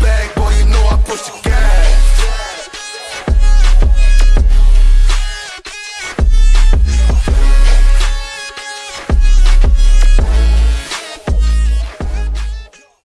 bag.